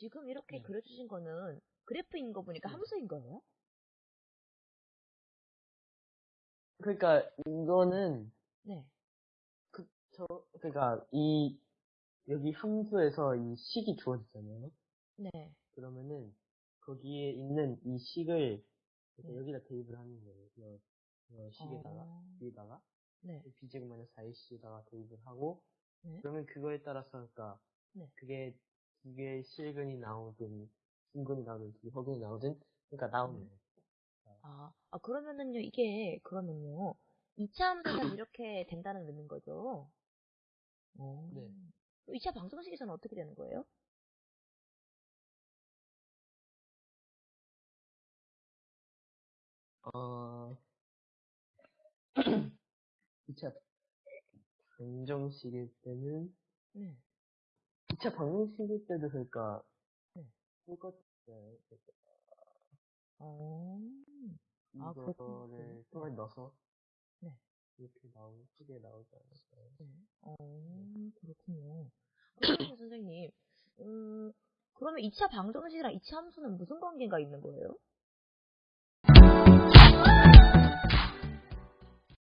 지금 이렇게 네. 그려주신 거는 그래프인 거 보니까 네. 함수인 거예요? 그러니까 이거는 네. 그, 저, 그러니까 이 여기 함수에서 이 식이 주어지잖아요. 네. 그러면은 거기에 있는 이 식을 네. 여기다 대입을 하는 거예요. 이, 이 식에다가 어, 위에다가 네. b제곱 마이너스 4ac에다가 대입을 하고 네. 그러면 그거에 따라서 그러니까 네. 그게 두 개의 실근이 나오든 분근이 나오든 허근이 나오든 그러니까 나오는 네. 거예요. 아, 아, 그러면은요, 이게, 그러면요, 2차 함수는 이렇게 된다는 의미인 거죠? 어. 네. 2차 방정식에서는 어떻게 되는 거예요? 어, 2차 방정식일 때는, 네. 2차 방정식일 때도 그러니까, 네. 똑같아요. 어. 아, 이거를 그렇군요. 통에 넣어서, 네. 이렇게 나오고, 크게 나오지 않을까요? 네. 어, 그렇군요. 그러면 선생님, 음, 그러면 2차 방정식이랑 2차 함수는 무슨 관계가 있는 거예요?